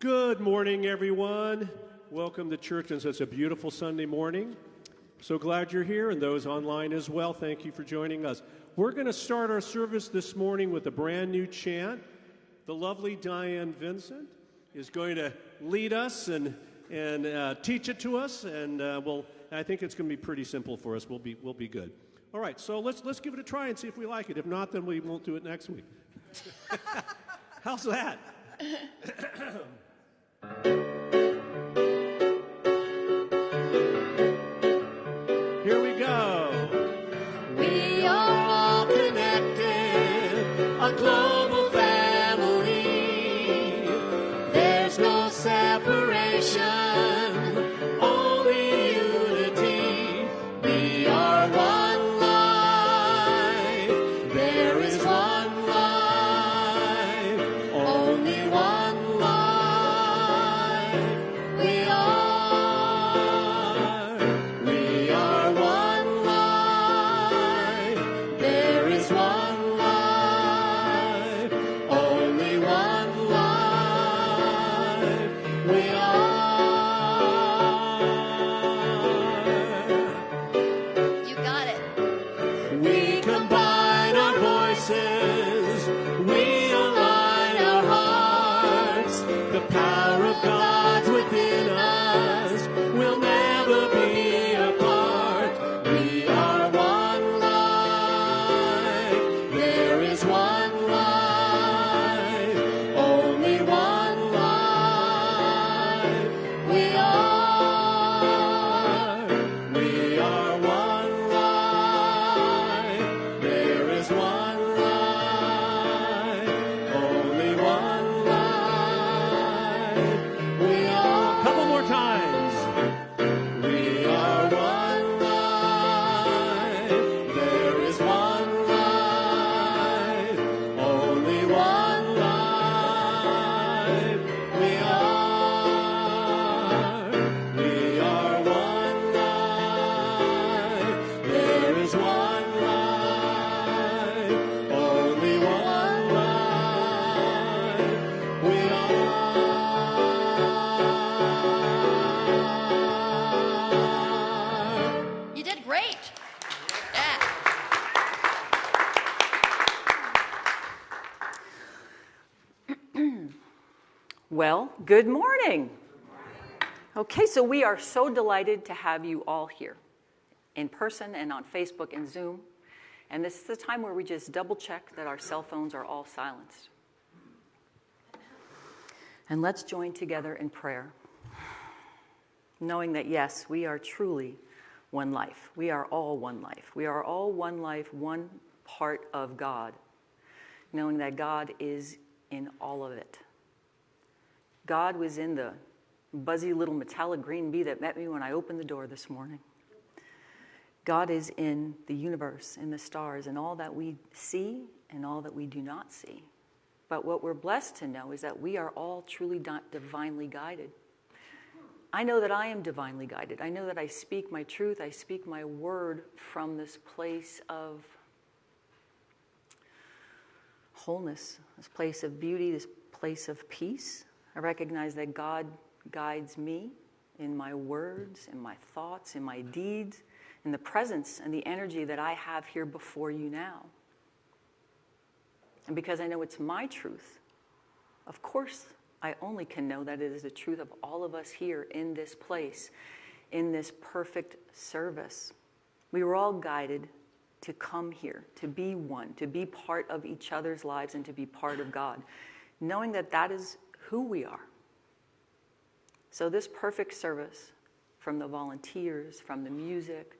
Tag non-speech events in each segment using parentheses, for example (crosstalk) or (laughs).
Good morning, everyone. Welcome to church on such a beautiful Sunday morning. So glad you're here, and those online as well. Thank you for joining us. We're going to start our service this morning with a brand new chant. The lovely Diane Vincent is going to lead us and, and uh, teach it to us, and uh, we'll, I think it's going to be pretty simple for us. We'll be, we'll be good. All right, so let's, let's give it a try and see if we like it. If not, then we won't do it next week. (laughs) How's that? (laughs) so we are so delighted to have you all here in person and on Facebook and Zoom. And this is the time where we just double check that our cell phones are all silenced. And let's join together in prayer, knowing that yes, we are truly one life. We are all one life. We are all one life, one part of God, knowing that God is in all of it. God was in the buzzy little metallic green bee that met me when I opened the door this morning. God is in the universe, in the stars, and all that we see and all that we do not see. But what we're blessed to know is that we are all truly di- divinely guided. I know that I am divinely guided. I know that I speak my truth, I speak my word from this place of wholeness, this place of beauty, this place of peace. I recognize that God guides me in my words, in my thoughts, in my deeds, in the presence and the energy that I have here before you now. And because I know it's my truth, of course, I only can know that it is the truth of all of us here in this place, in this perfect service. We were all guided to come here, to be one, to be part of each other's lives, and to be part of God, knowing that that is who we are. So, this perfect service from the volunteers, from the music,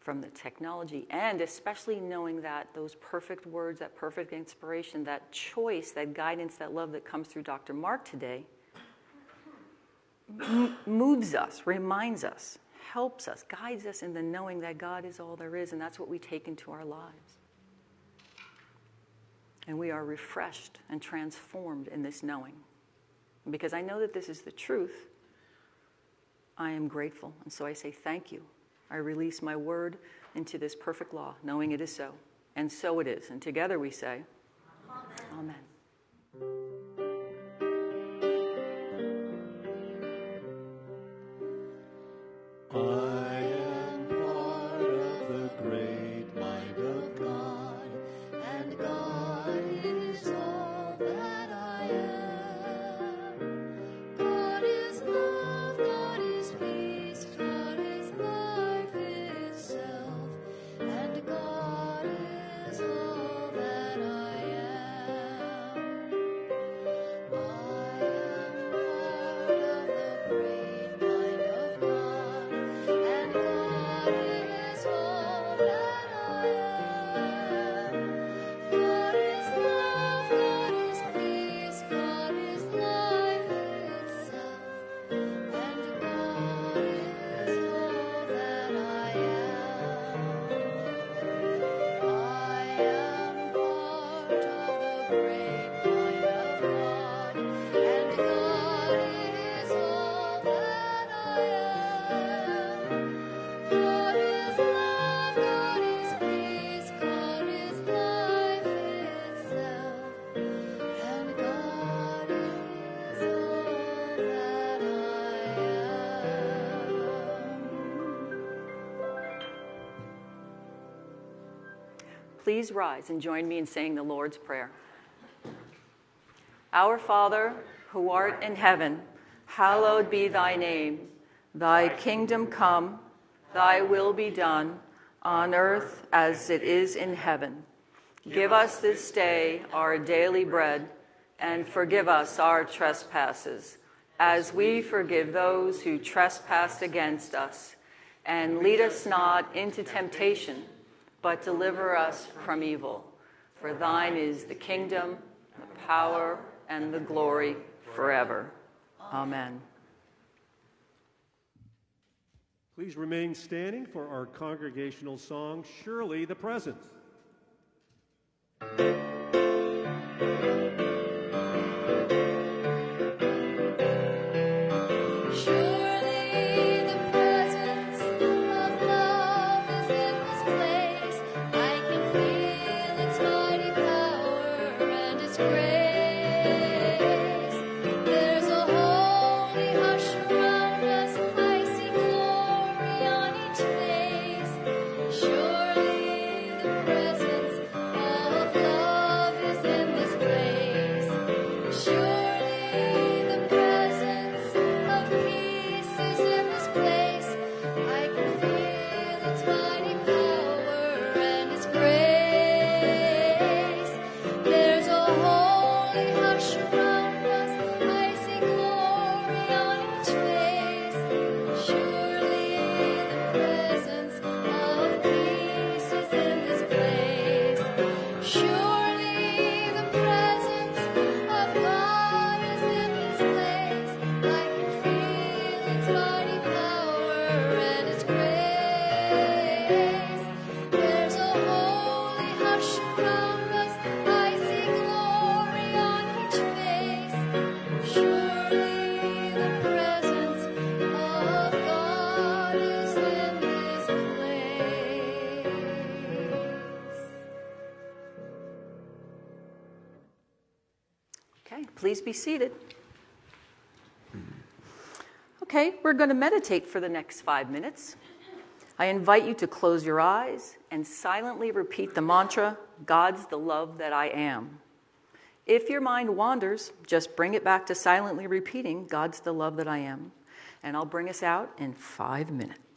from the technology, and especially knowing that those perfect words, that perfect inspiration, that choice, that guidance, that love that comes through Dr. Mark today moves us, reminds us, helps us, guides us in the knowing that God is all there is, and that's what we take into our lives. And we are refreshed and transformed in this knowing. Because I know that this is the truth, I am grateful. And so I say thank you. I release my word into this perfect law, knowing it is so. And so it is. And together we say, Amen. Amen. Please rise and join me in saying the Lord's Prayer. Our Father, who art in heaven, hallowed be thy name. Thy kingdom come, thy will be done, on earth as it is in heaven. Give us this day our daily bread, and forgive us our trespasses, as we forgive those who trespass against us. And lead us not into temptation but deliver us from evil. For thine is the kingdom, the power, and the glory forever. Amen. Please remain standing for our congregational song, Surely the Presence. Please be seated. Okay, we're going to meditate for the next five minutes. I invite you to close your eyes and silently repeat the mantra God's the love that I am. If your mind wanders, just bring it back to silently repeating God's the love that I am. And I'll bring us out in five minutes.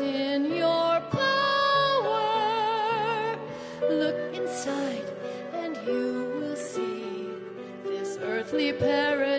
In your power. Look inside and you will see this earthly paradise.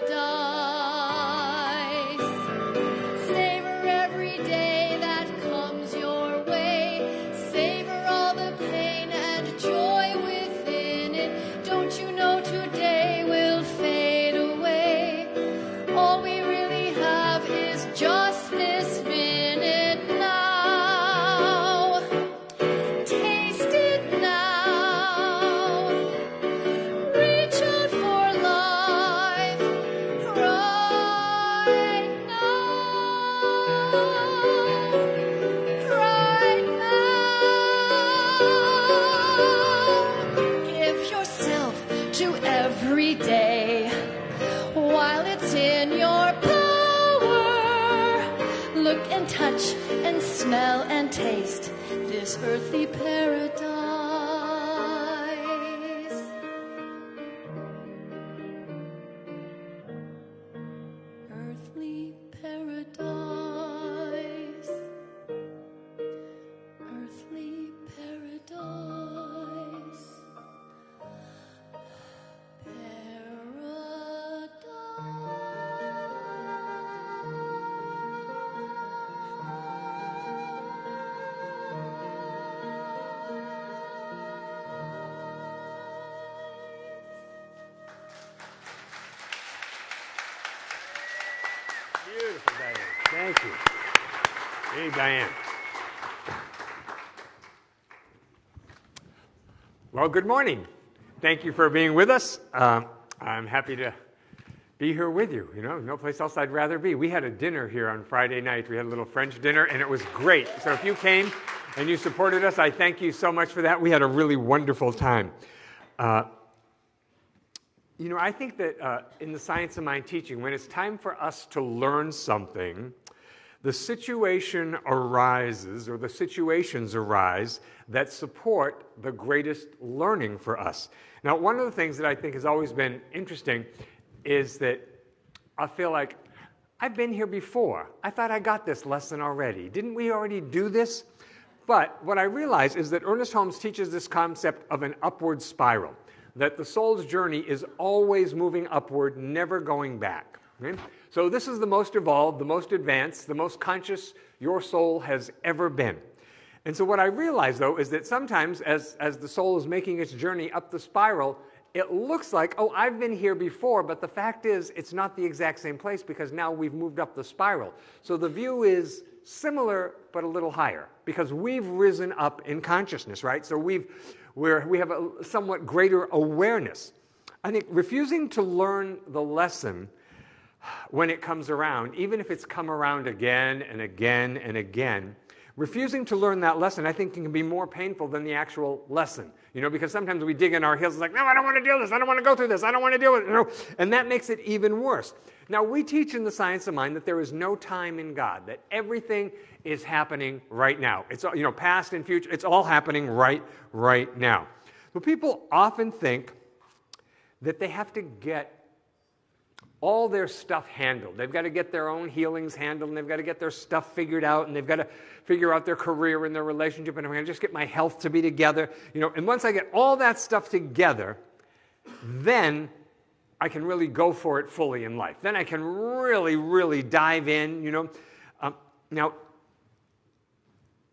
Smell and taste this earthly paradise. Good morning. Thank you for being with us. Um, I'm happy to be here with you. You know, no place else I'd rather be. We had a dinner here on Friday night. We had a little French dinner, and it was great. So if you came and you supported us, I thank you so much for that. We had a really wonderful time. Uh, you know, I think that uh, in the science of mind teaching, when it's time for us to learn something, the situation arises, or the situations arise, that support the greatest learning for us. Now, one of the things that I think has always been interesting is that I feel like I've been here before. I thought I got this lesson already. Didn't we already do this? But what I realize is that Ernest Holmes teaches this concept of an upward spiral that the soul's journey is always moving upward, never going back. okay? So, this is the most evolved, the most advanced, the most conscious your soul has ever been. And so, what I realize though is that sometimes, as, as the soul is making its journey up the spiral, it looks like, oh, I've been here before, but the fact is, it's not the exact same place because now we've moved up the spiral. So, the view is similar but a little higher because we've risen up in consciousness, right? So, we've where we have a somewhat greater awareness. I think refusing to learn the lesson when it comes around, even if it's come around again and again and again, refusing to learn that lesson, I think, can be more painful than the actual lesson. You know, because sometimes we dig in our heels, like, no, I don't want to do this. I don't want to go through this. I don't want to deal with it. And that makes it even worse. Now, we teach in the science of mind that there is no time in God, that everything is happening right now. It's, you know, past and future, it's all happening right, right now. But people often think that they have to get all their stuff handled. They've got to get their own healings handled, and they've got to get their stuff figured out, and they've got to figure out their career and their relationship, and I'm going to just get my health to be together. You know, and once I get all that stuff together, then I can really go for it fully in life. Then I can really, really dive in, you know. Um, now,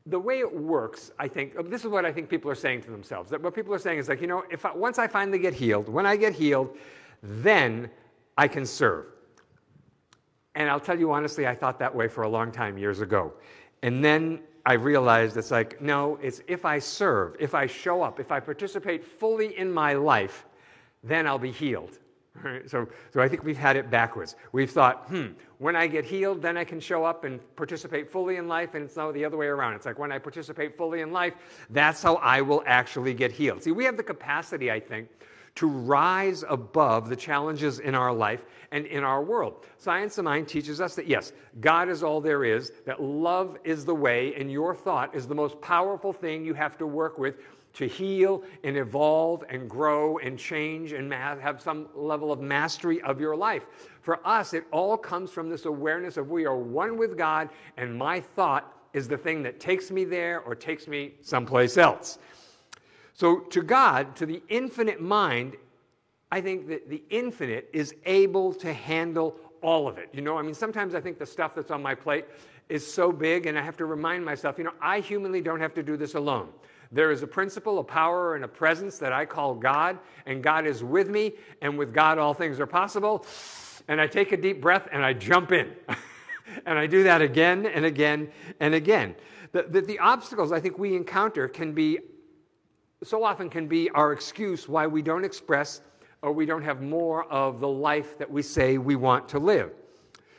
the way it works, I think, uh, this is what I think people are saying to themselves. That what people are saying is like, you know, if I, once I finally get healed, when I get healed, then I can serve. And I'll tell you honestly, I thought that way for a long time years ago. And then I realized it's like, no, it's if I serve, if I show up, if I participate fully in my life, then I'll be healed. (laughs) Right? So, so I think we've had it backwards. We've thought, hmm, when I get healed, then I can show up and participate fully in life, and it's now the other way around. It's like when I participate fully in life, that's how I will actually get healed. See, we have the capacity, I think, to rise above the challenges in our life and in our world. Science of Mind teaches us that yes, God is all there is, that love is the way, and your thought is the most powerful thing you have to work with to heal and evolve and grow and change and have some level of mastery of your life. For us, it all comes from this awareness of we are one with God, and my thought is the thing that takes me there or takes me someplace else. So, to God, to the infinite mind, I think that the infinite is able to handle all of it. You know, I mean, sometimes I think the stuff that's on my plate is so big, and I have to remind myself, you know, I humanly don't have to do this alone. There is a principle, a power, and a presence that I call God, and God is with me, and with God all things are possible. And I take a deep breath and I jump in. (laughs) and I do that again and again and again. That the, the, obstacles I think we encounter can be, so often can be our excuse why we don't express or we don't have more of the life that we say we want to live.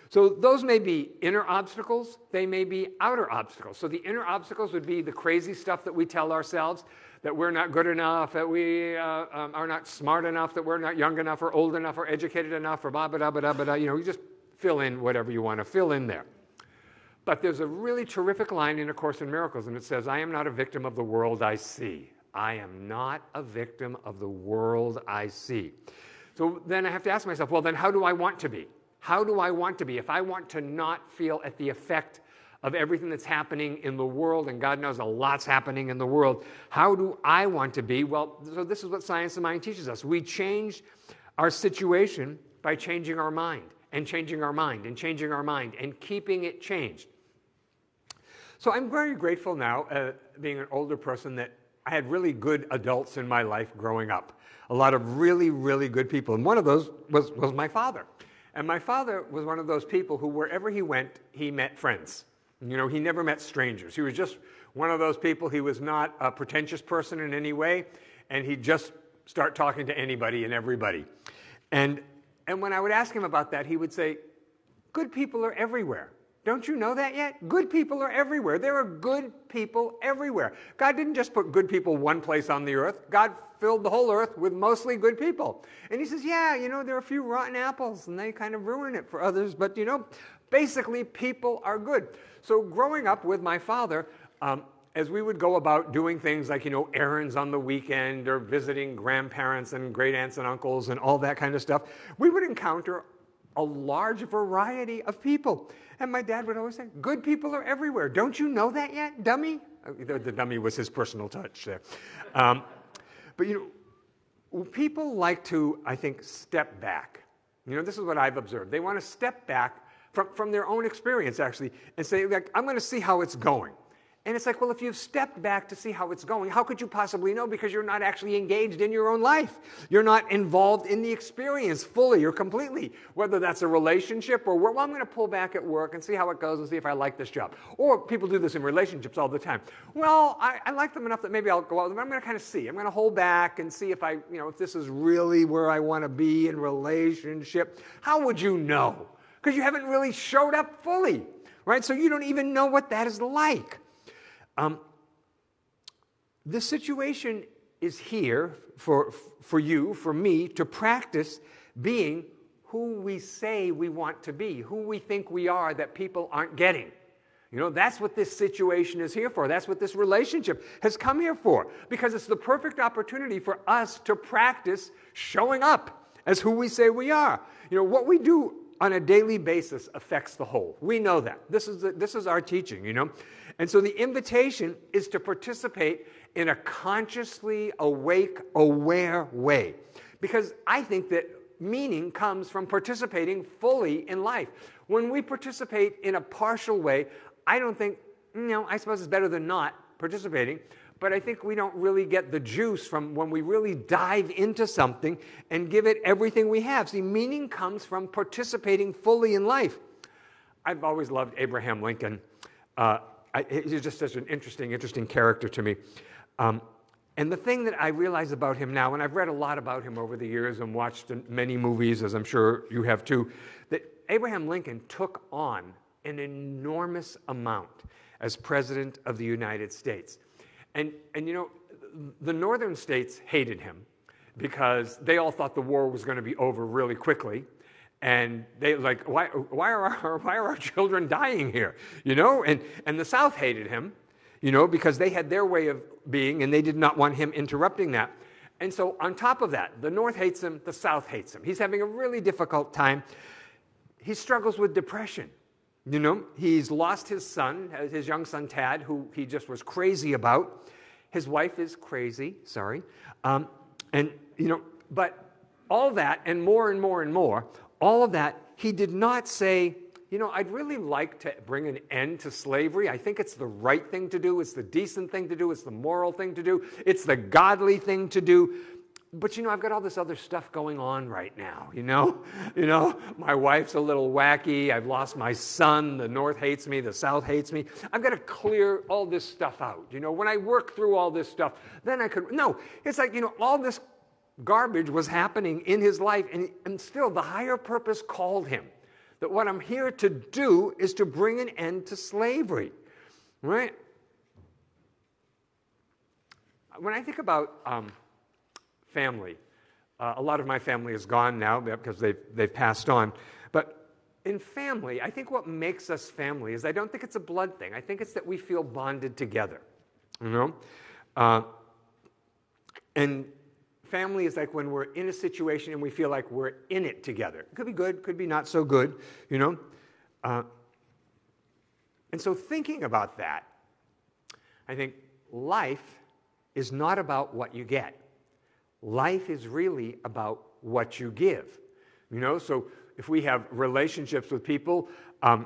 So those may be inner obstacles, they may be outer obstacles. So the inner obstacles would be the crazy stuff that we tell ourselves that we're not good enough, that we uh, um, are not smart enough, that we're not young enough or old enough or educated enough or blah, blah, blah, blah, blah. You know, you just fill in whatever you want to fill in there. But there's a really terrific line in A Course in Miracles, and it says, I am not a victim of the world I see. I am not a victim of the world I see. So then I have to ask myself, well, then how do I want to be? How do I want to be? If I want to not feel at the effect of everything that's happening in the world, and God knows a lot's happening in the world, how do I want to be? Well, so this is what Science of Mind teaches us. We change our situation by changing our mind, and changing our mind, and changing our mind, and keeping it changed. So I'm very grateful now, uh, being an older person, that I had really good adults in my life growing up. A lot of really, really good people. And one of those was, was my father. And my father was one of those people who, wherever he went, he met friends. You know, he never met strangers. He was just one of those people. He was not a pretentious person in any way, and he'd just start talking to anybody and everybody. And, and when I would ask him about that, he would say, Good people are everywhere. Don't you know that yet? Good people are everywhere. There are good people everywhere. God didn't just put good people one place on the earth, God filled the whole earth with mostly good people. And he says, Yeah, you know, there are a few rotten apples and they kind of ruin it for others, but you know, basically, people are good. So, growing up with my father, um, as we would go about doing things like, you know, errands on the weekend or visiting grandparents and great aunts and uncles and all that kind of stuff, we would encounter a large variety of people. And my dad would always say, Good people are everywhere. Don't you know that yet, dummy? The, the dummy was his personal touch there. Um, but you know, people like to, I think, step back. You know, this is what I've observed. They want to step back from, from their own experience, actually, and say, like, I'm going to see how it's going. And it's like, well, if you've stepped back to see how it's going, how could you possibly know? Because you're not actually engaged in your own life. You're not involved in the experience fully or completely, whether that's a relationship or, well, I'm going to pull back at work and see how it goes and see if I like this job. Or people do this in relationships all the time. Well, I, I like them enough that maybe I'll go out with them. I'm going to kind of see. I'm going to hold back and see if I, you know, if this is really where I want to be in relationship. How would you know? Because you haven't really showed up fully, right? So you don't even know what that is like. Um, situation is here for, for you, for me, to practice being who we say we want to be, who we think we are that people aren't getting. You know, that's what this situation is here for. That's what this relationship has come here for. Because it's the perfect opportunity for us to practice showing up as who we say we are. You know, what we do on a daily basis affects the whole. We know that. This is, the, this is our teaching, you know. And so the invitation is to participate in a consciously awake, aware way. Because I think that meaning comes from participating fully in life. When we participate in a partial way, I don't think, you know, I suppose it's better than not participating, but I think we don't really get the juice from when we really dive into something and give it everything we have. See, meaning comes from participating fully in life. I've always loved Abraham Lincoln. Uh, I, he's just such an interesting, interesting character to me. Um, and the thing that I realize about him now, and I've read a lot about him over the years and watched many movies, as I'm sure you have too, that Abraham Lincoln took on an enormous amount as President of the United States. And, and you know, the northern states hated him because they all thought the war was going to be over really quickly. And they like, why, why, are our, why are our children dying here? You know, and, and the South hated him, you know, because they had their way of being and they did not want him interrupting that. And so, on top of that, the North hates him, the South hates him. He's having a really difficult time. He struggles with depression. You know, he's lost his son, his young son Tad, who he just was crazy about. His wife is crazy, sorry. Um, and, you know, but all that and more and more and more, all of that, he did not say, you know, I'd really like to bring an end to slavery. I think it's the right thing to do. It's the decent thing to do. It's the moral thing to do. It's the godly thing to do but you know, I've got all this other stuff going on right now, you know? (laughs) You know, my wife's a little wacky. I've lost my son. The North hates me. The South hates me. I've got to clear all this stuff out. You know, when I work through all this stuff, then I could. No, it's like, you know, all this garbage was happening in his life, and, and still the higher purpose called him. That what I'm here to do is to bring an end to slavery, right? When I think about, um, family. Uh, a lot of my family is gone now because they've, they've passed on. But in family, I think what makes us family is I don't think it's a blood thing. I think it's that we feel bonded together. You know? Uh, and family is like when we're in a situation and we feel like we're in it together. It could be good, could be not so good, you know? Uh, and so thinking about that, I think life is not about what you get. Life is really about what you give. You know, so if we have relationships with people, um,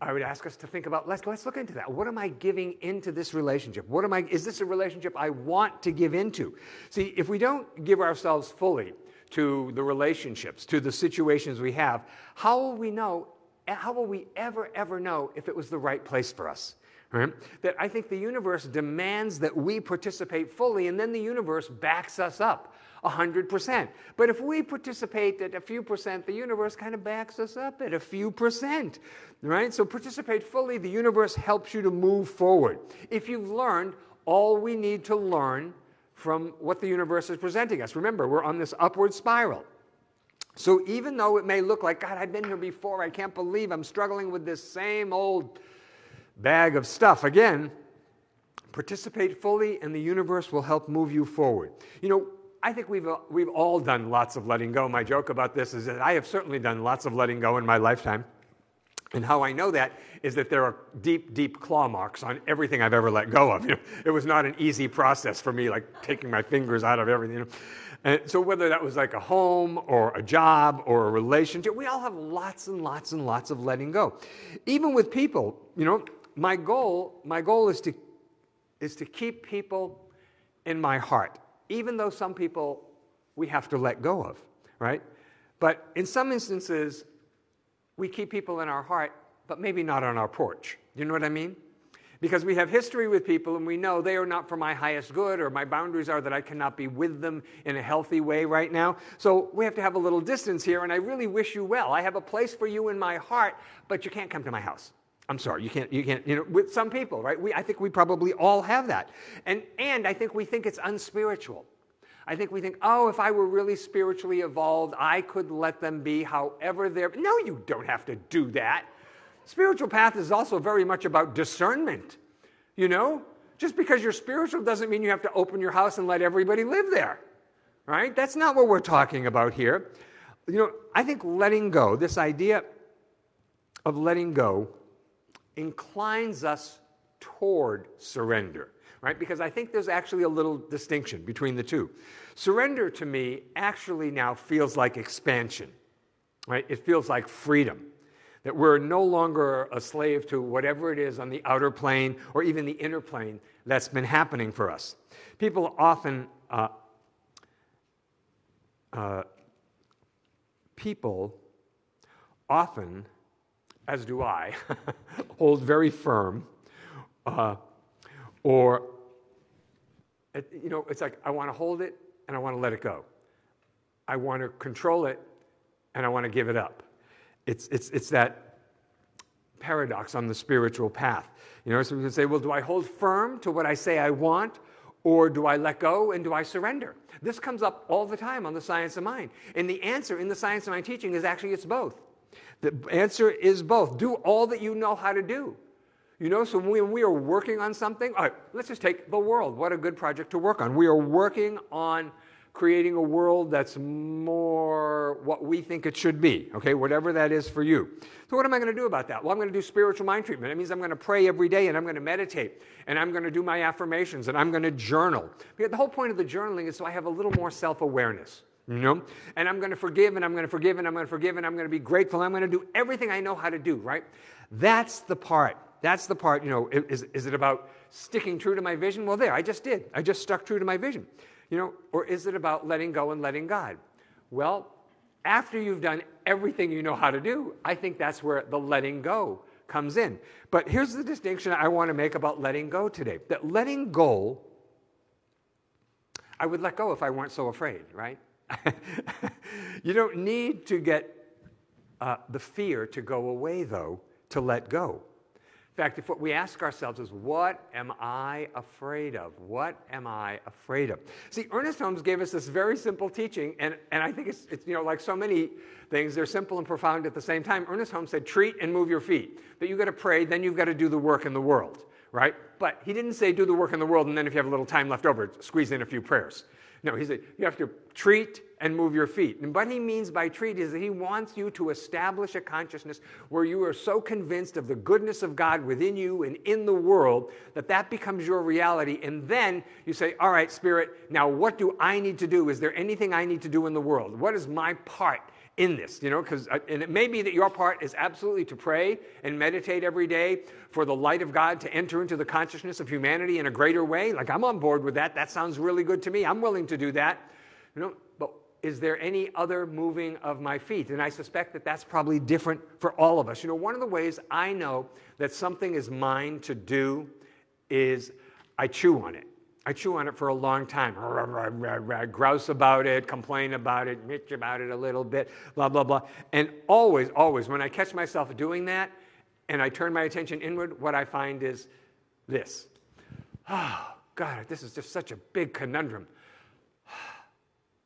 I would ask us to think about let's let's look into that. What am I giving into this relationship? What am I is this a relationship I want to give into? See, if we don't give ourselves fully to the relationships, to the situations we have, how will we know how will we ever ever know if it was the right place for us? Right? That I think the universe demands that we participate fully, and then the universe backs us up 100%. But if we participate at a few percent, the universe kind of backs us up at a few percent. Right? So participate fully, the universe helps you to move forward. If you've learned all we need to learn from what the universe is presenting us, remember, we're on this upward spiral. So even though it may look like, God, I've been here before, I can't believe I'm struggling with this same old bag of stuff. Again, participate fully, and the universe will help move you forward. You know, I think we've, uh, we've all done lots of letting go. My joke about this is that I have certainly done lots of letting go in my lifetime. And how I know that is that there are deep, deep claw marks on everything I've ever let go of. You know, it was not an easy process for me, like taking my fingers out of everything. You know. And so whether that was like a home or a job or a relationship, we all have lots and lots and lots of letting go. Even with people, you know, my goal, my goal is to, is to keep people in my heart, even though some people we have to let go of, right? But in some instances, we keep people in our heart, but maybe not on our porch. You know what I mean? Because we have history with people and we know they are not for my highest good or my boundaries are that I cannot be with them in a healthy way right now. So we have to have a little distance here and I really wish you well. I have a place for you in my heart, but you can't come to my house. I'm sorry, you can't, you can't, you know, with some people, right? We, I think we probably all have that. And, and I think we think it's unspiritual. I think we think, oh, if I were really spiritually evolved, I could let them be however they're. No, you don't have to do that. Spiritual path is also very much about discernment. You know, just because you're spiritual doesn't mean you have to open your house and let everybody live there. right? That's not what we're talking about here. You know, I think letting go, this idea of letting go, inclines us toward surrender, right? Because I think there's actually a little distinction between the two. Surrender to me actually now feels like expansion, right? It feels like freedom. That we're no longer a slave to whatever it is on the outer plane or even the inner plane that's been happening for us. People often, uh, uh, people often, as do I, (laughs) hold very firm, uh, or, you know, it's like I want to hold it and I want to let it go. I want to control it and I want to give it up. It's, it's, it's that paradox on the spiritual path. You know, so we can say, well, do I hold firm to what I say I want, or do I let go and do I surrender? This comes up all the time on the science of mind. And the answer in the science of mind teaching is actually it's both. The answer is both. Do all that you know how to do. You know, so when we are working on something, all right, let's just take the world. What a good project to work on. We are working on creating a world that's more what we think it should be, okay, whatever that is for you. So, what am I going to do about that? Well, I'm going to do spiritual mind treatment. It means I'm going to pray every day and I'm going to meditate and I'm going to do my affirmations and I'm going to journal. Because the whole point of the journaling is so I have a little more self awareness. You know? And I'm going to forgive and I'm going to forgive and I'm going to forgive and I'm going to be grateful. I'm going to do everything I know how to do, right? That's the part. That's the part, you know, is, is it about sticking true to my vision? Well, there, I just did. I just stuck true to my vision. You know, or is it about letting go and letting God? Well, after you've done everything you know how to do, I think that's where the letting go comes in. But here's the distinction I want to make about letting go today that letting go, I would let go if I weren't so afraid, right? (laughs) you don't need to get uh, the fear to go away, though, to let go In fact, if what we ask ourselves is, what am I afraid of? What am I afraid of? See, Ernest Holmes gave us this very simple teaching, and, and I think it's, it's, you know, like so many things, they're simple and profound at the same time. Ernest Holmes said, treat and move your feet. That you've got to pray, then you've got to do the work in the world, right? But he didn't say do the work in the world, and then if you have a little time left over, squeeze in a few prayers. No, he said you have to treat and move your feet. And what he means by treat is that he wants you to establish a consciousness where you are so convinced of the goodness of God within you and in the world that that becomes your reality. And then you say, All right, Spirit, now what do I need to do? Is there anything I need to do in the world? What is my part? In this, you know, because, uh, and it may be that your part is absolutely to pray and meditate every day for the light of God to enter into the consciousness of humanity in a greater way. Like, I'm on board with that. That sounds really good to me. I'm willing to do that. You know, but is there any other moving of my feet? And I suspect that that's probably different for all of us. You know, one of the ways I know that something is mine to do is I chew on it. I chew on it for a long time. Grouse about it, complain about it, bitch about it a little bit, blah, blah, blah. And always, always, when I catch myself doing that and I turn my attention inward, what I find is this. Oh, God, this is just such a big conundrum.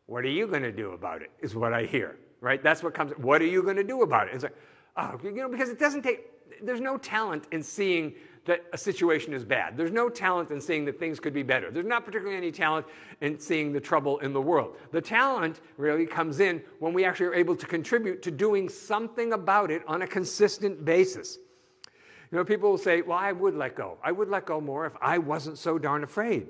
What are you going to do about it? Is what I hear, right? That's what comes. What are you going to do about it? It's like, oh, you know, because it doesn't take, there's no talent in seeing that a situation is bad. There's no talent in seeing that things could be better. There's not particularly any talent in seeing the trouble in the world. The talent really comes in when we actually are able to contribute to doing something about it on a consistent basis. You know, people will say, well, I would let go. I would let go more if I wasn't so darn afraid.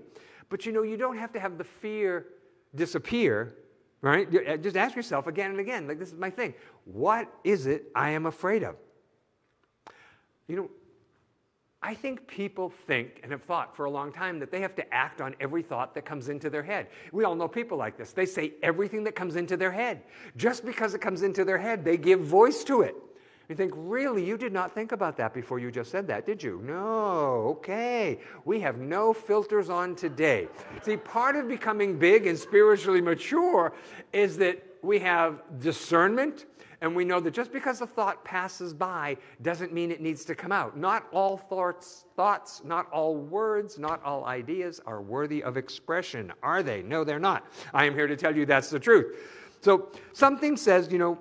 But you know, you don't have to have the fear disappear, right? Uh, just ask yourself again and again, like, this is my thing. What is it I am afraid of? You know, I think people think and have thought for a long time that they have to act on every thought that comes into their head. We all know people like this. They say everything that comes into their head. Just because it comes into their head, they give voice to it. You think, really, you did not think about that before you just said that, did you? No, okay. We have no filters on today. See, part of becoming big and spiritually mature is that we have discernment and we know that just because a thought passes by doesn't mean it needs to come out. Not all thoughts, thoughts, not all words, not all ideas are worthy of expression, are they? No, they're not. I am here to tell you that's the truth. So something says, you know,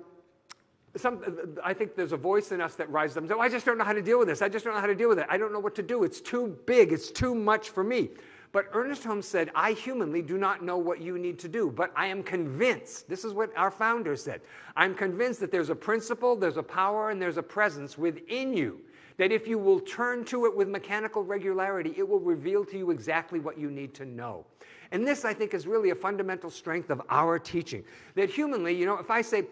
some, I think there's a voice in us that rises up and says, oh, I just don't know how to deal with this. I just don't know how to deal with it. I don't know what to do. It's too big. It's too much for me. But Ernest Holmes said, I humanly do not know what you need to do, but I am convinced. This is what our founder said. I'm convinced that there's a principle, there's a power, and there's a presence within you. That if you will turn to it with mechanical regularity, it will reveal to you exactly what you need to know. And this, I think, is really a fundamental strength of our teaching. That humanly, you know, if I say,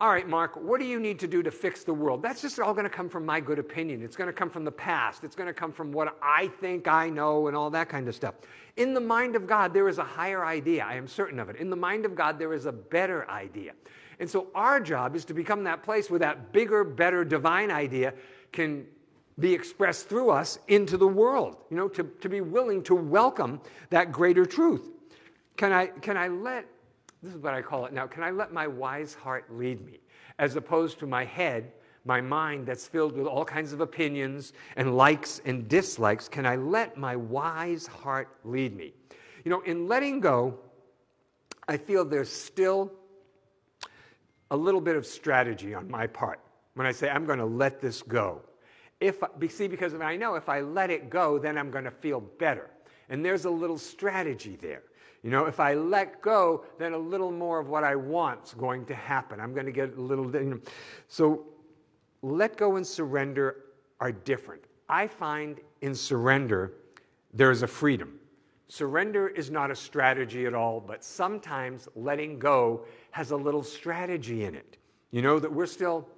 all right, Mark, what do you need to do to fix the world? That's just all going to come from my good opinion. It's going to come from the past. It's going to come from what I think I know and all that kind of stuff. In the mind of God, there is a higher idea. I am certain of it. In the mind of God, there is a better idea. And so our job is to become that place where that bigger, better divine idea can be expressed through us into the world, you know, to, to be willing to welcome that greater truth. Can I, can I let this is what I call it now. Can I let my wise heart lead me? As opposed to my head, my mind that's filled with all kinds of opinions and likes and dislikes. Can I let my wise heart lead me? You know, in letting go, I feel there's still a little bit of strategy on my part when I say I'm going to let this go. If see, because I know if I let it go, then I'm going to feel better. And there's a little strategy there. You know, if I let go, then a little more of what I want's going to happen. I'm going to get a little. You know. So, let go and surrender are different. I find in surrender there is a freedom. Surrender is not a strategy at all, but sometimes letting go has a little strategy in it. You know, that we're still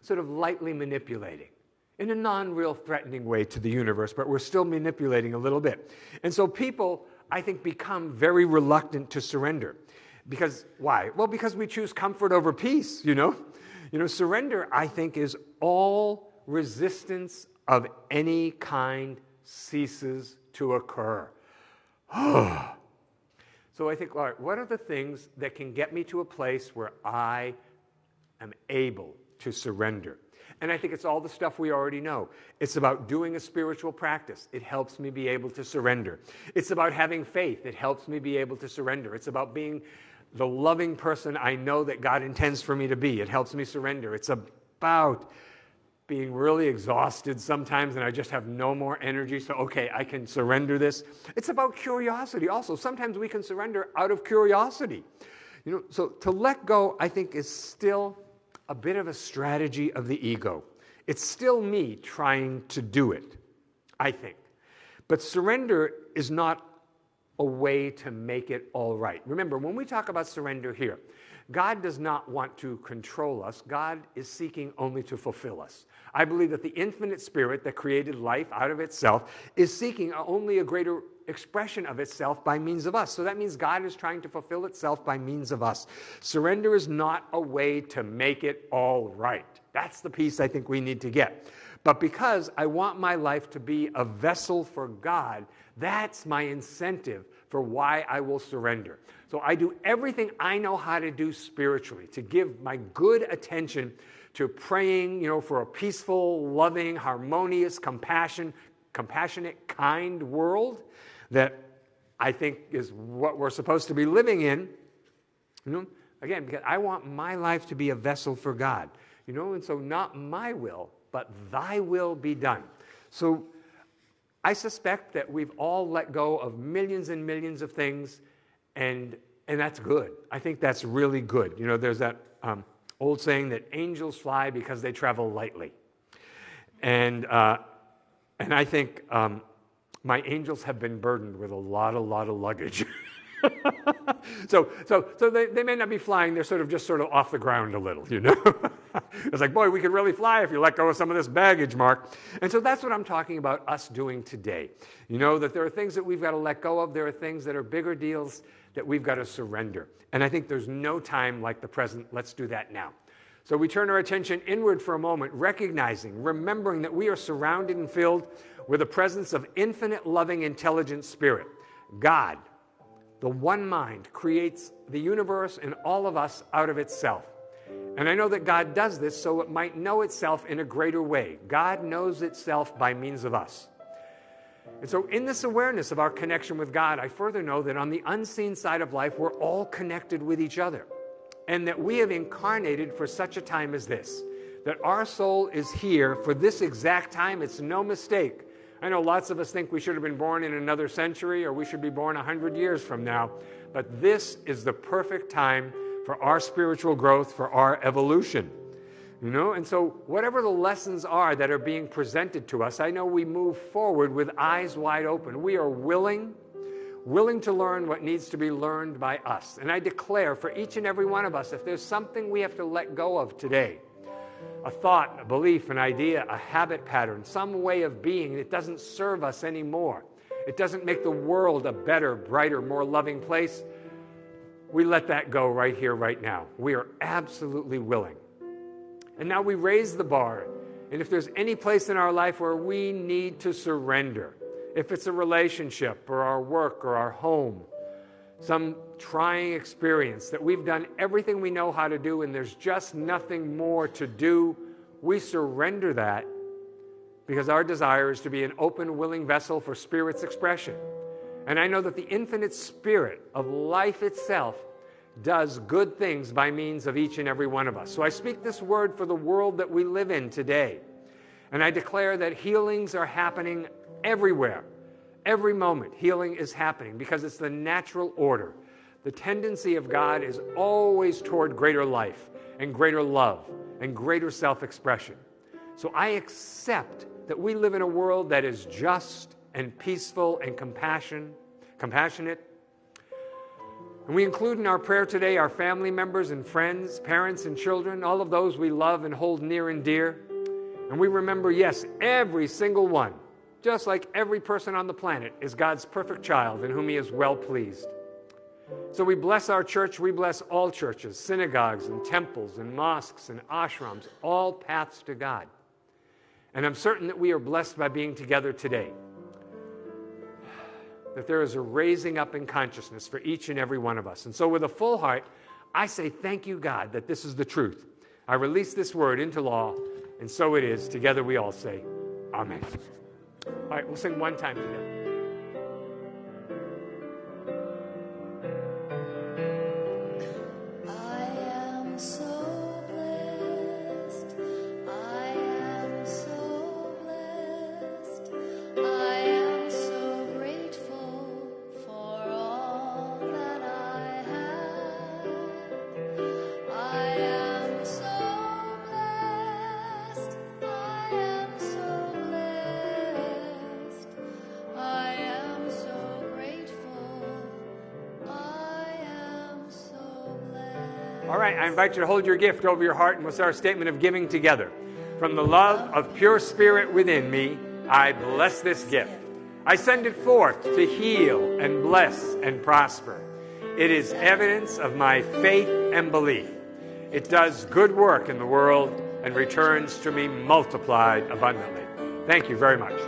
sort of lightly manipulating in a non real threatening way to the universe, but we're still manipulating a little bit. And so people I think, become very reluctant to surrender. Because why? Well, because we choose comfort over peace, you know? You know, surrender, I think, is all resistance of any kind ceases to occur. (sighs) so I think, all right, what are the things that can get me to a place where I am able to surrender? And I think it's all the stuff we already know. It's about doing a spiritual practice. It helps me be able to surrender. It's about having faith. It helps me be able to surrender. It's about being the loving person I know that God intends for me to be. It helps me surrender. It's about being really exhausted sometimes and I just have no more energy. So, okay, I can surrender this. It's about curiosity also. Sometimes we can surrender out of curiosity. You know, so to let go, I think, is still a bit of a strategy of the ego. It's still me trying to do it, I think. But surrender is not a way to make it all right. Remember, when we talk about surrender here, God does not want to control us. God is seeking only to fulfill us. I believe that the infinite spirit that created life out of itself is seeking only a greater expression of itself by means of us. So that means God is trying to fulfill itself by means of us. Surrender is not a way to make it all right. That's the piece I think we need to get. But because I want my life to be a vessel for God, that's my incentive for why I will surrender. So I do everything I know how to do spiritually to give my good attention to praying, you know, for a peaceful, loving, harmonious, compassion, compassionate, kind world that I think is what we're supposed to be living in. You know, again, because I want my life to be a vessel for God. You know, and so not my will, but thy will be done. So I suspect that we've all let go of millions and millions of things, and and that's good. I think that's really good. You know, there's that um, old saying that angels fly because they travel lightly, and uh, and I think um, my angels have been burdened with a lot, a lot of luggage. (laughs) so, so, so they, they may not be flying, they're sort of just sort of off the ground a little, you know? (laughs) it's like, boy, we could really fly if you let go of some of this baggage, Mark. And so that's what I'm talking about us doing today. You know, that there are things that we've got to let go of, there are things that are bigger deals that we've got to surrender. And I think there's no time like the present. Let's do that now. So we turn our attention inward for a moment, recognizing, remembering that we are surrounded and filled with the presence of infinite, loving, intelligent spirit. God, the one mind, creates the universe and all of us out of itself. And I know that God does this so it might know itself in a greater way. God knows itself by means of us. And so, in this awareness of our connection with God, I further know that on the unseen side of life, we're all connected with each other. And that we have incarnated for such a time as this. That our soul is here for this exact time. It's no mistake. I know lots of us think we should have been born in another century or we should be born 100 years from now, but this is the perfect time for our spiritual growth, for our evolution. You know, and so whatever the lessons are that are being presented to us, I know we move forward with eyes wide open. We are willing, willing to learn what needs to be learned by us. And I declare for each and every one of us, if there's something we have to let go of today, a thought, a belief, an idea, a habit pattern, some way of being that doesn't serve us anymore, it doesn't make the world a better, brighter, more loving place, we let that go right here, right now. We are absolutely willing. And now we raise the bar. And if there's any place in our life where we need to surrender, if it's a relationship or our work or our home, some trying experience that we've done everything we know how to do and there's just nothing more to do, we surrender that because our desire is to be an open, willing vessel for Spirit's expression. And I know that the infinite Spirit of life itself does good things by means of each and every one of us. So I speak this word for the world that we live in today. And I declare that healings are happening everywhere. Every moment, healing is happening because it's the natural order. The tendency of God is always toward greater life and greater love and greater self expression. So I accept that we live in a world that is just and peaceful and compassion, compassionate and we include in our prayer today our family members and friends, parents and children, all of those we love and hold near and dear. And we remember, yes, every single one, just like every person on the planet, is God's perfect child in whom He is well pleased. So we bless our church, we bless all churches, synagogues and temples and mosques and ashrams, all paths to God. And I'm certain that we are blessed by being together today that there is a raising up in consciousness for each and every one of us. And so, with a full heart, I say, Thank you, God, that this is the truth. I release this word into law, and so it is. Together we all say, Amen. All right, we'll sing one time together. I invite you to hold your gift over your heart and we'll say our statement of giving together. From the love of pure spirit within me, I bless this gift. I send it forth to heal and bless and prosper. It is evidence of my faith and belief. It does good work in the world and returns to me multiplied abundantly. Thank you very much.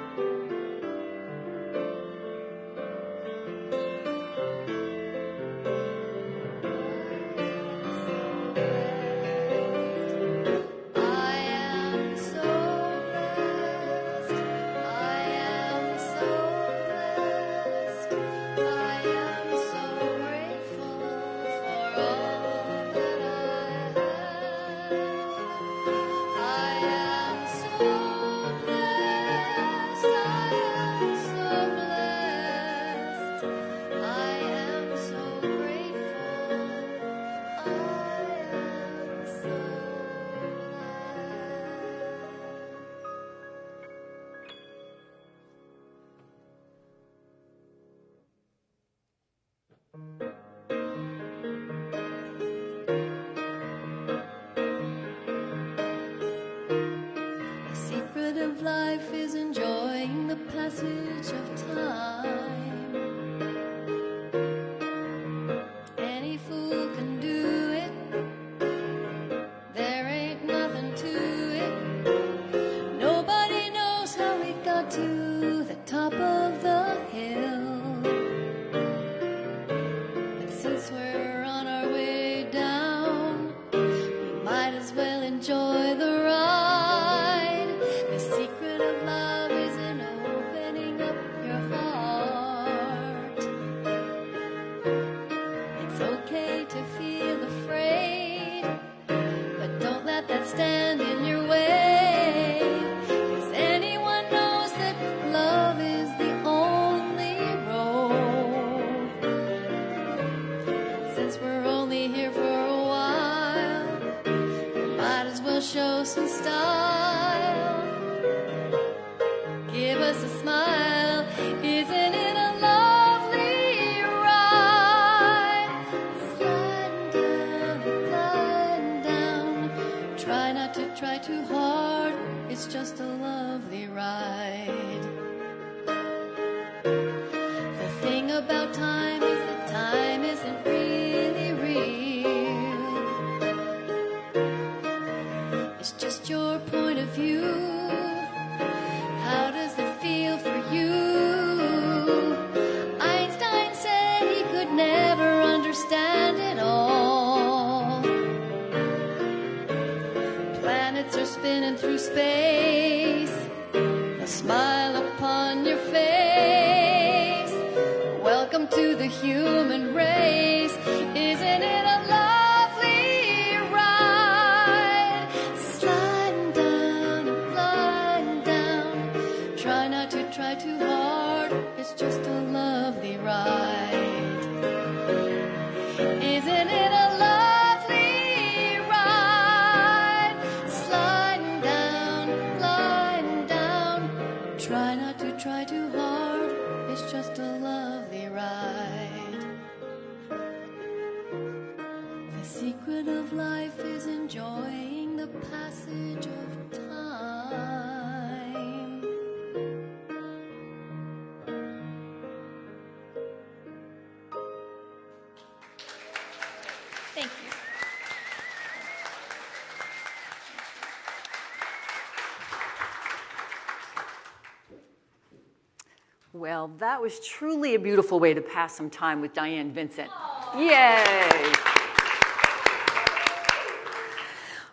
Well, that was truly a beautiful way to pass some time with Diane Vincent. Yay!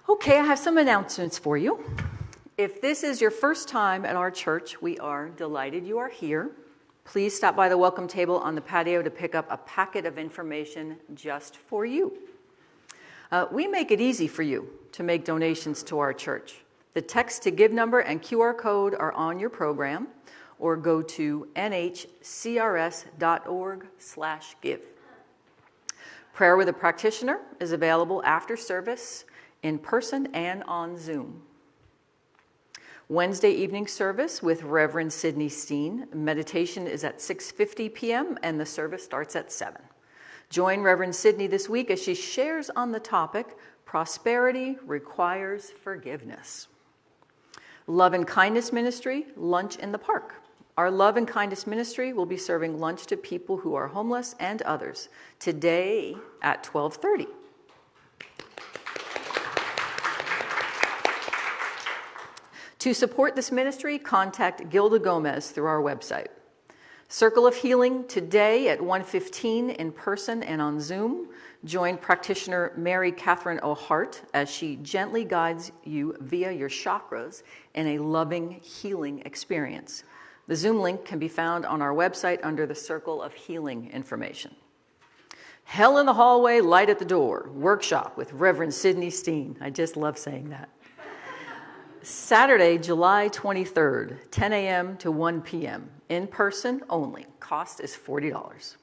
Okay, I have some announcements for you. If this is your first time at our church, we are delighted you are here. Please stop by the welcome table on the patio to pick up a packet of information just for you. Uh, we make it easy for you to make donations to our church. The text to give number and QR code are on your program, or go to nhcrs.org/give. Prayer with a practitioner is available after service, in person and on Zoom. Wednesday evening service with Reverend Sidney Steen. Meditation is at 6:50 p.m. and the service starts at 7. Join Reverend Sidney this week as she shares on the topic Prosperity requires forgiveness. Love and Kindness Ministry, lunch in the park. Our Love and Kindness Ministry will be serving lunch to people who are homeless and others today at 12:30. To support this ministry, contact Gilda Gomez through our website. Circle of Healing today at 1:15 in person and on Zoom. Join practitioner Mary Catherine O'Hart as she gently guides you via your chakras in a loving healing experience. The Zoom link can be found on our website under the Circle of Healing information. Hell in the Hallway, Light at the Door workshop with Reverend Sidney Steen. I just love saying that. Saturday, July 23rd, 10 a.m. to 1 p.m., in person only. Cost is $40.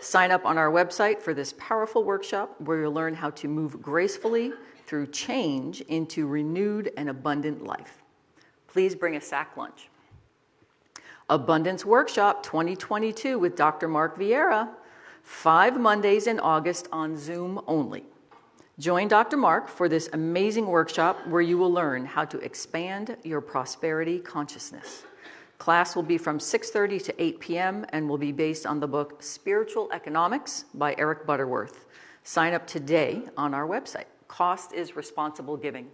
Sign up on our website for this powerful workshop where you'll learn how to move gracefully through change into renewed and abundant life. Please bring a sack lunch. Abundance Workshop 2022 with Dr. Mark Vieira, five Mondays in August on Zoom only. Join Dr. Mark for this amazing workshop where you will learn how to expand your prosperity consciousness. Class will be from 6:30 to 8 p.m. and will be based on the book Spiritual Economics by Eric Butterworth. Sign up today on our website. Cost is responsible giving.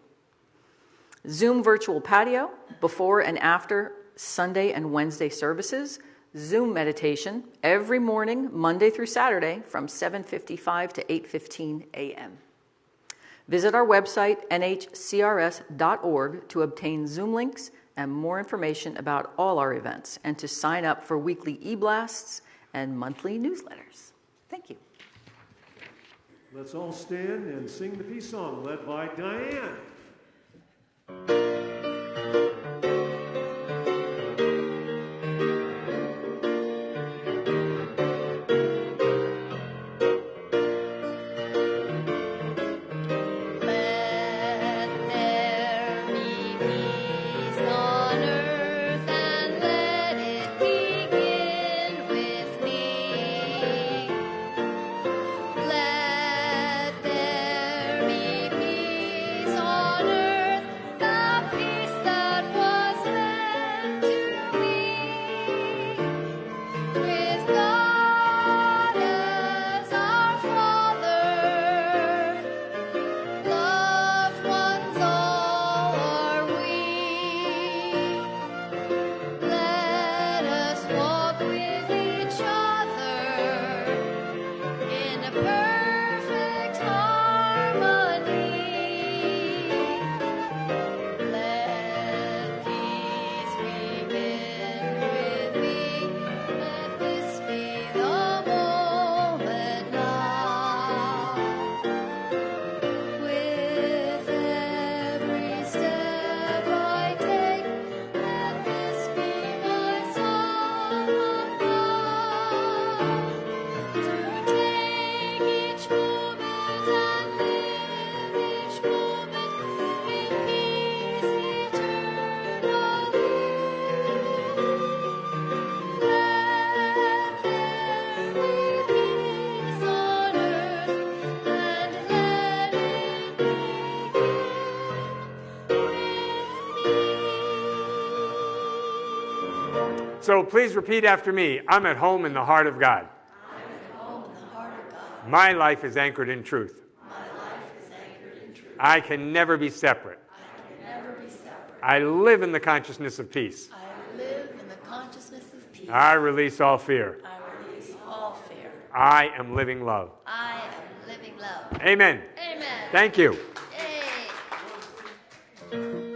Zoom virtual patio before and after Sunday and Wednesday services. Zoom meditation every morning, Monday through Saturday from 7:55 to 8:15 a.m. Visit our website, nhcrs.org, to obtain Zoom links and more information about all our events and to sign up for weekly e blasts and monthly newsletters. Thank you. Let's all stand and sing the peace song led by Diane. So please repeat after me I'm at home in the heart of God. My life is anchored in truth. Anchored in truth. I, can I can never be separate. I live in the consciousness of peace. I live in the consciousness of peace. I release all fear. I release all fear. I am living love. I am living love. Amen. Amen. Thank you. Yay.